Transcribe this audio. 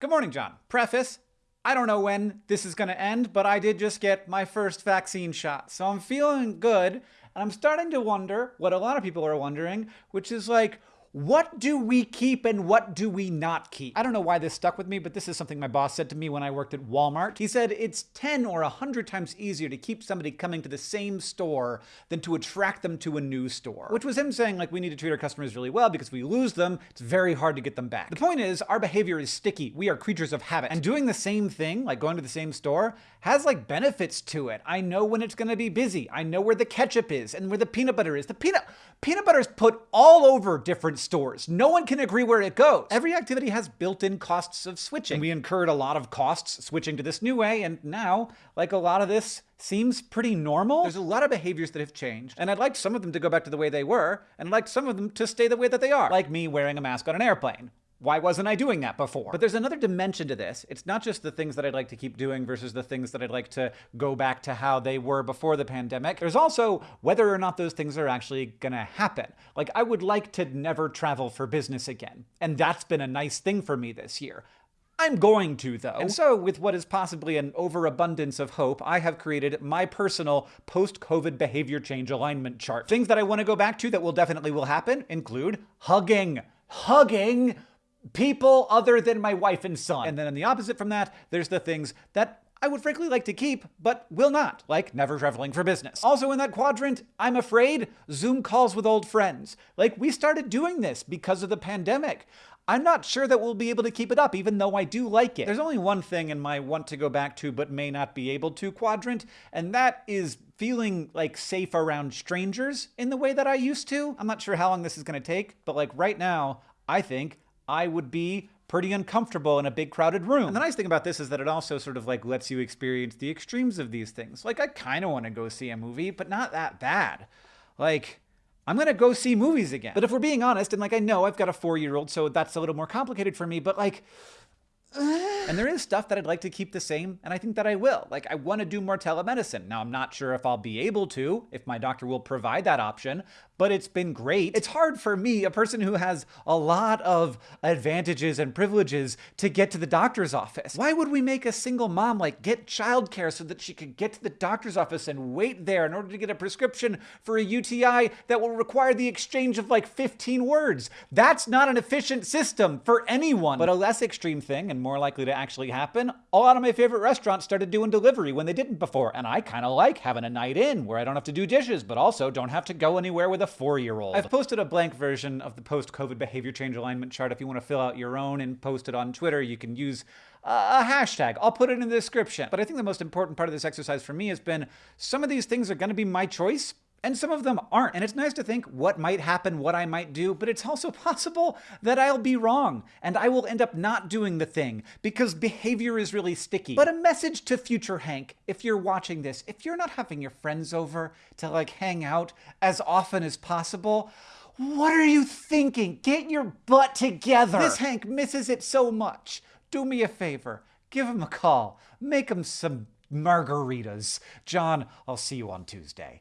Good morning, John. Preface I don't know when this is going to end, but I did just get my first vaccine shot. So I'm feeling good. And I'm starting to wonder what a lot of people are wondering, which is like, what do we keep and what do we not keep? I don't know why this stuck with me, but this is something my boss said to me when I worked at Walmart. He said it's 10 or 100 times easier to keep somebody coming to the same store than to attract them to a new store. Which was him saying, like, we need to treat our customers really well because if we lose them, it's very hard to get them back. The point is, our behavior is sticky. We are creatures of habit. And doing the same thing, like going to the same store, has like benefits to it. I know when it's gonna be busy. I know where the ketchup is and where the peanut butter is. The peanut peanut butter is put all over different stores. No one can agree where it goes. Every activity has built-in costs of switching. And We incurred a lot of costs switching to this new way, and now, like a lot of this seems pretty normal. There's a lot of behaviors that have changed, and I'd like some of them to go back to the way they were, and I'd like some of them to stay the way that they are. Like me wearing a mask on an airplane. Why wasn't I doing that before? But there's another dimension to this. It's not just the things that I'd like to keep doing versus the things that I'd like to go back to how they were before the pandemic. There's also whether or not those things are actually gonna happen. Like, I would like to never travel for business again. And that's been a nice thing for me this year. I'm going to, though. And so, with what is possibly an overabundance of hope, I have created my personal post-COVID behavior change alignment chart. Things that I want to go back to that will definitely will happen include hugging. Hugging people other than my wife and son. And then on the opposite from that, there's the things that I would frankly like to keep, but will not, like never traveling for business. Also in that quadrant, I'm afraid, Zoom calls with old friends. Like, we started doing this because of the pandemic. I'm not sure that we'll be able to keep it up, even though I do like it. There's only one thing in my want to go back to but may not be able to quadrant, and that is feeling like safe around strangers in the way that I used to. I'm not sure how long this is gonna take, but like right now, I think I would be pretty uncomfortable in a big crowded room. And the nice thing about this is that it also sort of like lets you experience the extremes of these things. Like I kind of want to go see a movie, but not that bad. Like I'm gonna go see movies again. But if we're being honest, and like I know I've got a four year old, so that's a little more complicated for me, but like and there is stuff that I'd like to keep the same, and I think that I will. Like, I want to do more telemedicine. Now, I'm not sure if I'll be able to, if my doctor will provide that option, but it's been great. It's hard for me, a person who has a lot of advantages and privileges, to get to the doctor's office. Why would we make a single mom, like, get childcare so that she could get to the doctor's office and wait there in order to get a prescription for a UTI that will require the exchange of like 15 words? That's not an efficient system for anyone. But a less extreme thing, and and more likely to actually happen, a lot of my favorite restaurants started doing delivery when they didn't before, and I kind of like having a night in where I don't have to do dishes, but also don't have to go anywhere with a four-year-old. I've posted a blank version of the post-COVID behavior change alignment chart. If you want to fill out your own and post it on Twitter, you can use a hashtag. I'll put it in the description. But I think the most important part of this exercise for me has been some of these things are going to be my choice, and some of them aren't. And it's nice to think what might happen, what I might do, but it's also possible that I'll be wrong and I will end up not doing the thing because behavior is really sticky. But a message to future Hank, if you're watching this, if you're not having your friends over to like hang out as often as possible, what are you thinking? Get your butt together. This Hank misses it so much. Do me a favor. Give him a call. Make him some margaritas. John, I'll see you on Tuesday.